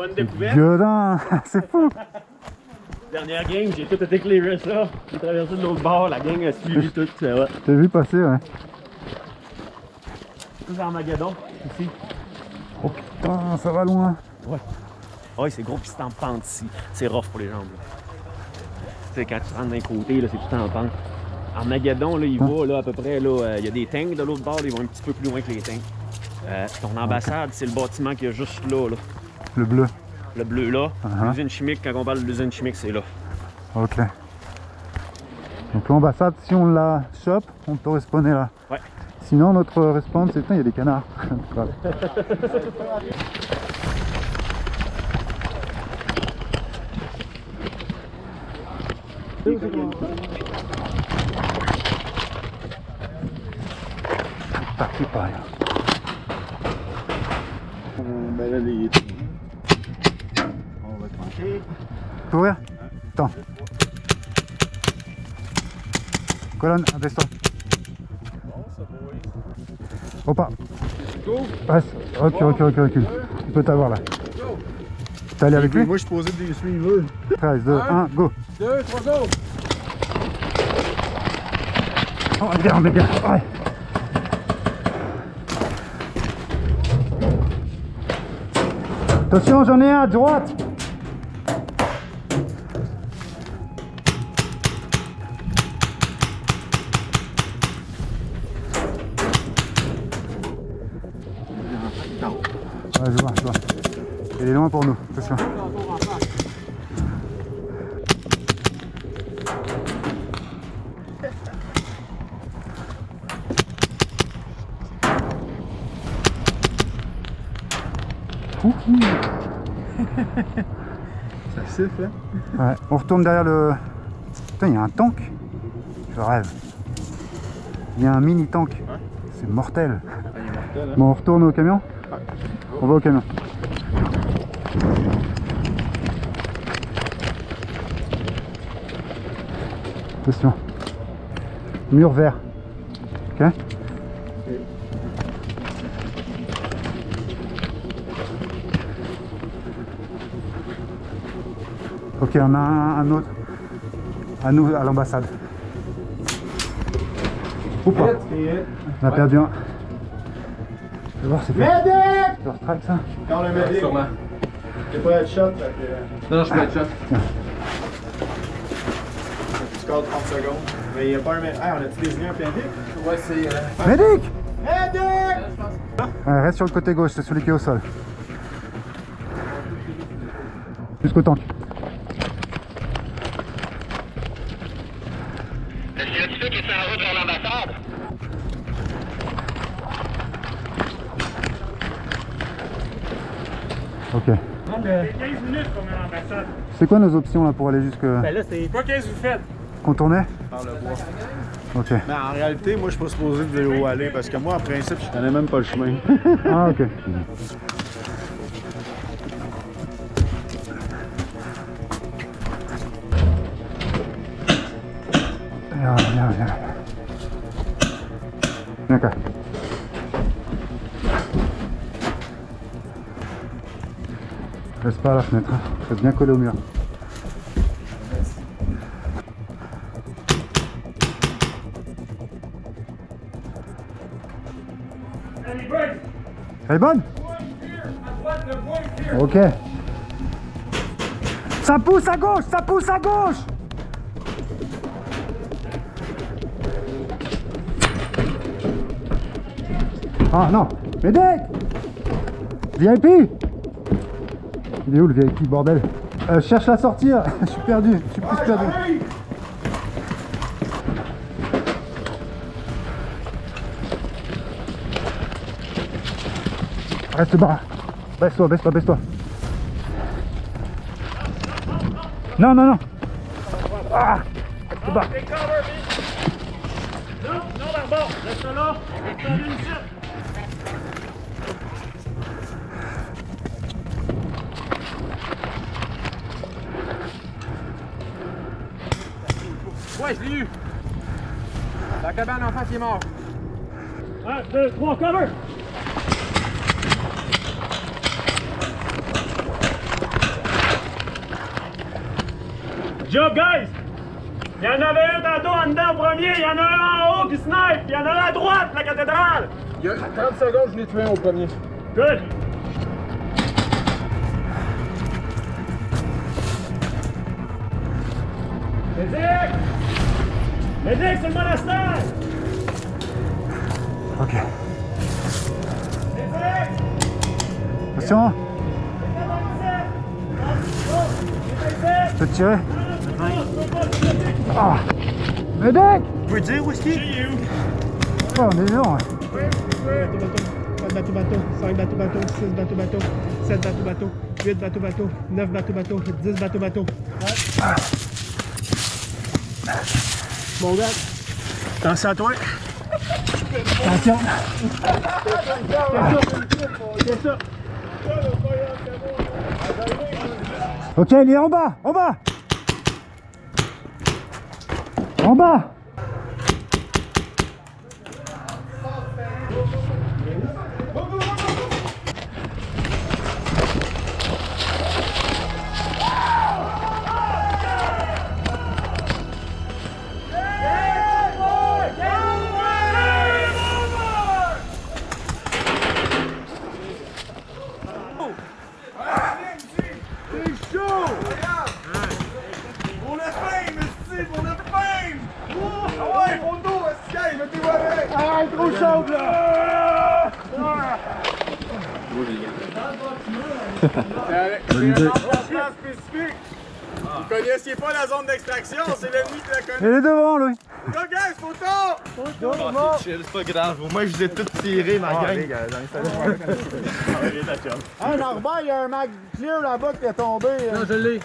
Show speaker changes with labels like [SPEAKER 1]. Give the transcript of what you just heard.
[SPEAKER 1] Bonne découverte.
[SPEAKER 2] C'est fou.
[SPEAKER 1] Dernière game, j'ai tout éclairé ça. J'ai traversé de l'autre bord, la gang a suivi tout. Ça.
[SPEAKER 2] T'as vu passer, ouais.
[SPEAKER 1] Tout Armageddon, ici.
[SPEAKER 2] Oh putain, ça va loin.
[SPEAKER 1] Ouais, c'est gros, puis c'est en pente ici. C'est rough pour les jambes. Tu sais, quand tu rentres d'un côté, là, c'est tout en pente. Armageddon, là, il va là, à peu près, là, euh, il y a des tanks de l'autre bord, ils vont un petit peu plus loin que les tanks. Euh, ton ambassade, c'est le bâtiment qui est juste là, là.
[SPEAKER 2] Le bleu.
[SPEAKER 1] Le bleu là.
[SPEAKER 2] Uh-huh.
[SPEAKER 1] L'usine chimique, quand on parle de l'usine chimique, c'est là.
[SPEAKER 2] Ok. Donc l'ambassade, si on la chope, on peut respawner là.
[SPEAKER 1] Ouais.
[SPEAKER 2] Sinon, notre respawn, c'est... Putain, il y a des canards. Parti par là.
[SPEAKER 3] Ben là. On
[SPEAKER 2] Tu peux ouvrir Attends. Colonne, abaisse-toi. Opa. Passe. Ok, ok, ok, recule. Tu peux t'avoir là. T'es allé avec lui
[SPEAKER 3] Moi, je posé des suiveurs.
[SPEAKER 2] 13, 2, 1, go.
[SPEAKER 3] 2, 3 go!
[SPEAKER 2] Oh, regarde, les gars. Ouais. Attention, j'en ai un à droite. Ouais, je vois, je vois. Il est loin pour nous, attention.
[SPEAKER 3] Ça siffle, hein?
[SPEAKER 2] Ouais, on retourne derrière le... Putain, il y a un tank Je rêve. Il y a un mini tank. C'est mortel.
[SPEAKER 3] Ah, mortel, hein?
[SPEAKER 2] Bon, on retourne au camion On va au camion. Attention. Mur vert. Ok Ok, on a un, un autre. À nous, à l'ambassade. Ou pas On a perdu un. Je vais voir, c'est fait.
[SPEAKER 3] Medic!
[SPEAKER 2] Leur track ça
[SPEAKER 3] Dans le medic.
[SPEAKER 4] Sûrement.
[SPEAKER 3] J'ai pas headshot, fait que...
[SPEAKER 4] Non, non, je peux être shot.
[SPEAKER 3] Tu calls 30 secondes. Mais il y a pas un medic. Ah, on a-tu désigné un medic?
[SPEAKER 4] Ouais, c'est. Euh...
[SPEAKER 2] Medic! Ouais, Reste sur le côté gauche, c'est celui qui est au sol. Jusqu'au tank.
[SPEAKER 5] Le scientifique est en route vers l'ambassade.
[SPEAKER 2] Ok.
[SPEAKER 1] 15 minutes qu'on est à l'ambassade.
[SPEAKER 2] C'est quoi nos options là pour aller jusque.
[SPEAKER 1] Ben là, c'est. Quoi qu'est-ce que vous faites?
[SPEAKER 2] Contourner?
[SPEAKER 3] Par le bois.
[SPEAKER 2] Ok.
[SPEAKER 3] Mais en réalité, moi, je suis pas supposé de vélo aller parce que moi, en principe, je connais même pas le chemin.
[SPEAKER 2] Ah, ok. Viens, viens, viens. Viens, Reste pas à la fenêtre, hein. bien collé au mur. Elle est bonne Ok. Ça pousse à gauche, ça pousse à gauche Ah non Médec VIP Il est où le VIP, bordel euh, cherche la sortir Je suis perdu, je suis plus perdu. Reste bas Baisse-toi, baisse-toi, baisse-toi Non, non, non Ah Reste bas
[SPEAKER 1] Non, non, là-bas. Reste là. Reste là,
[SPEAKER 4] Ouais, je l'ai eu. La cabane en face il est mort.
[SPEAKER 1] 1, 2, 3, cover! Job, guys! Il y en avait un tantôt en dedans premier, il y en a un en haut qui snipe, il y en a un à droite, la cathédrale!
[SPEAKER 4] Il y a 30 secondes, je l'ai tué un au premier.
[SPEAKER 1] Good! Physique! Médic! Médic, c'est le monastère!
[SPEAKER 2] Ok. Attention. Je peux te tirer? Ah Médec
[SPEAKER 3] Vous pouvez dire où est-ce qu'il est?
[SPEAKER 2] Oh, on est long. hein.
[SPEAKER 6] Bateau bateau, 5 bateau bateau, 6 bateau bateau, 7 bateau bateau, 8 bateau bateau, 9 bateau bateau, 10 bateau bateau. Mon gars,
[SPEAKER 3] Attention à toi.
[SPEAKER 2] Attention. Ok, il est en bas, en bas. En bas.
[SPEAKER 3] Ah, trop chaud, là! C'est un spécifique! Vous connaissiez pas la zone d'extraction, c'est l'ennemi qui la connaît!
[SPEAKER 2] Il est devant, lui.
[SPEAKER 3] Go, guys, photo!
[SPEAKER 7] C'est pas grave, au moins je vous ai tous tiré ma gang.
[SPEAKER 3] Un Norbert, il y a un mag clear là-bas qui est tombé.
[SPEAKER 6] non, je l'ai.